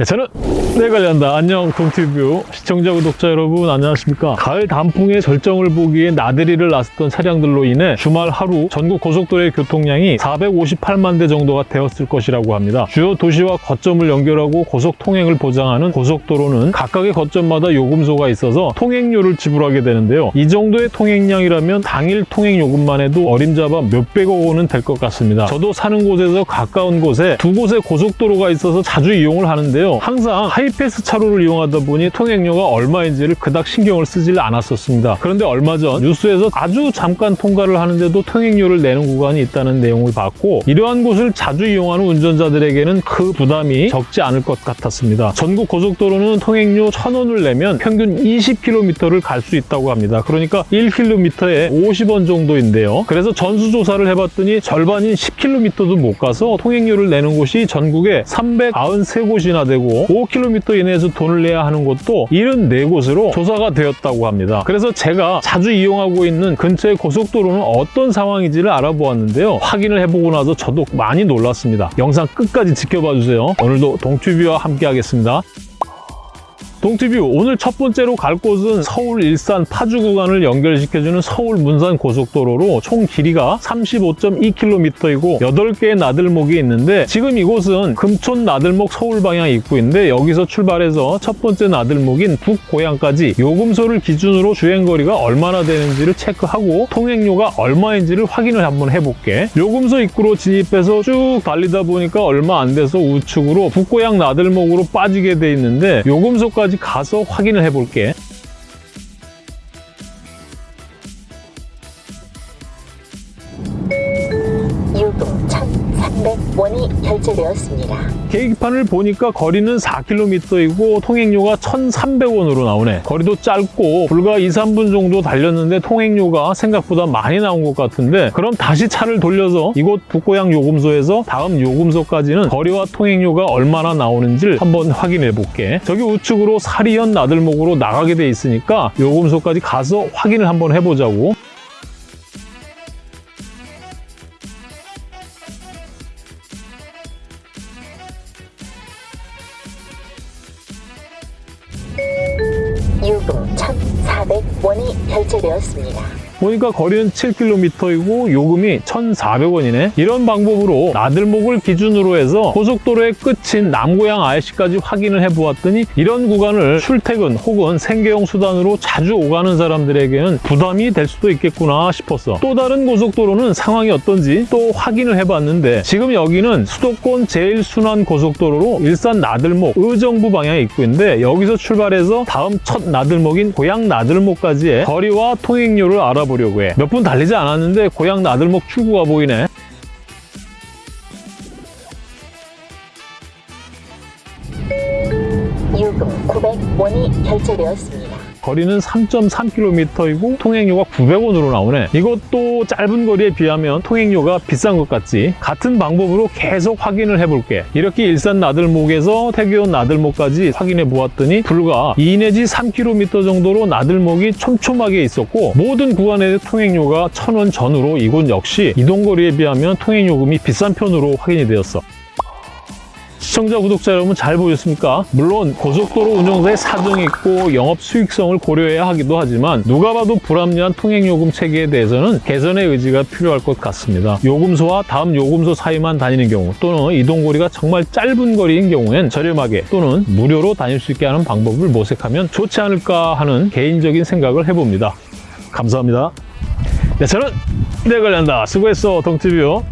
네, 저는 내 관련다. 안녕 동티뷰 시청자 구독자 여러분 안녕하십니까? 가을 단풍의 절정을 보기에 나들이를 나섰던 차량들로 인해 주말 하루 전국 고속도로의 교통량이 458만 대 정도가 되었을 것이라고 합니다. 주요 도시와 거점을 연결하고 고속 통행을 보장하는 고속도로는 각각의 거점마다 요금소가 있어서 통행료를 지불하게 되는데요. 이 정도의 통행량이라면 당일 통행 요금만 해도 어림잡아 몇백억 원은 될 것 같습니다. 저도 사는 곳에서 가까운 곳에 두 곳의 고속도로가 있어서 자주 이용을 하는데요 항상 하이패스 차로를 이용하다 보니 통행료가 얼마인지를 그닥 신경을 쓰질 않았었습니다. 그런데 얼마 전 뉴스에서 아주 잠깐 통과를 하는데도 통행료를 내는 구간이 있다는 내용을 봤고 이러한 곳을 자주 이용하는 운전자들에게는 그 부담이 적지 않을 것 같았습니다. 전국 고속도로는 통행료 1,000원을 내면 평균 20km를 갈 수 있다고 합니다. 그러니까 1km에 50원 정도인데요. 그래서 전수조사를 해봤더니 절반인 10km도 못 가서 통행료를 내는 곳이 전국에 393곳이나 되고 5km 이내에서 돈을 내야 하는 곳도 74곳으로 조사가 되었다고 합니다. 그래서 제가 자주 이용하고 있는 근처의 고속도로는 어떤 상황인지를 알아보았는데요. 확인을 해보고 나서 저도 많이 놀랐습니다. 영상 끝까지 지켜봐 주세요. 오늘도 동튜비와 함께 하겠습니다. 동티뷰 오늘 첫 번째로 갈 곳은 서울 일산 파주 구간을 연결시켜주는 서울 문산 고속도로로 총 길이가 35.2km이고 8개의 나들목이 있는데 지금 이곳은 금촌 나들목 서울 방향 입구인데 여기서 출발해서 첫 번째 나들목인 북고양까지 요금소를 기준으로 주행거리가 얼마나 되는지를 체크하고 통행료가 얼마인지를 확인을 한번 해볼게. 요금소 입구로 진입해서 쭉 달리다 보니까 얼마 안 돼서 우측으로 북고양 나들목으로 빠지게 돼 있는데 요금소까지 가서 확인을 해볼게. 요금 1,300원이 결제되었습니다. 계기판을 보니까 거리는 4km이고 통행료가 1,300원으로 나오네. 거리도 짧고 불과 2, 3분 정도 달렸는데 통행료가 생각보다 많이 나온 것 같은데 그럼 다시 차를 돌려서 이곳 북고양 요금소에서 다음 요금소까지는 거리와 통행료가 얼마나 나오는지를 한번 확인해 볼게. 저기 우측으로 사리현 나들목으로 나가게 돼 있으니까 요금소까지 가서 확인을 한번 해보자고. 요금 1,400원이 결제되었습니다. 보니까 거리는 7km이고 요금이 1,400원이네. 이런 방법으로 나들목을 기준으로 해서 고속도로의 끝인 남고양 IC까지 확인을 해보았더니 이런 구간을 출퇴근 혹은 생계용 수단으로 자주 오가는 사람들에게는 부담이 될 수도 있겠구나 싶었어. 또 다른 고속도로는 상황이 어떤지 또 확인을 해봤는데 지금 여기는 수도권 제일순환 고속도로로 일산 나들목 의정부 방향의 입구인데 여기서 출발해서 다음 첫 나들목인 고양 나들목까지의 거리와 통행료를 알아보 려고 해. 몇 분 달리지 않았는데 고양 나들목 출구가 보이네. 요금 900원이 결제되었습니다. 거리는 3.3km이고 통행료가 900원으로 나오네. 이것도 짧은 거리에 비하면 통행료가 비싼 것 같지? 같은 방법으로 계속 확인을 해볼게. 이렇게 일산 나들목에서 태교원 나들목까지 확인해 보았더니 불과 2 내지 3km 정도로 나들목이 촘촘하게 있었고 모든 구간의 통행료가 1000원 전후로 이곳 역시 이동거리에 비하면 통행요금이 비싼 편으로 확인이 되었어. 시청자, 구독자 여러분 잘 보셨습니까? 물론 고속도로 운영사의 사정이 있고 영업 수익성을 고려해야 하기도 하지만 누가 봐도 불합리한 통행요금 체계에 대해서는 개선의 의지가 필요할 것 같습니다. 요금소와 다음 요금소 사이만 다니는 경우 또는 이동거리가 정말 짧은 거리인 경우엔 저렴하게 또는 무료로 다닐 수 있게 하는 방법을 모색하면 좋지 않을까 하는 개인적인 생각을 해봅니다. 감사합니다. 네, 저는 내관련다 수고했어, 동티뷰.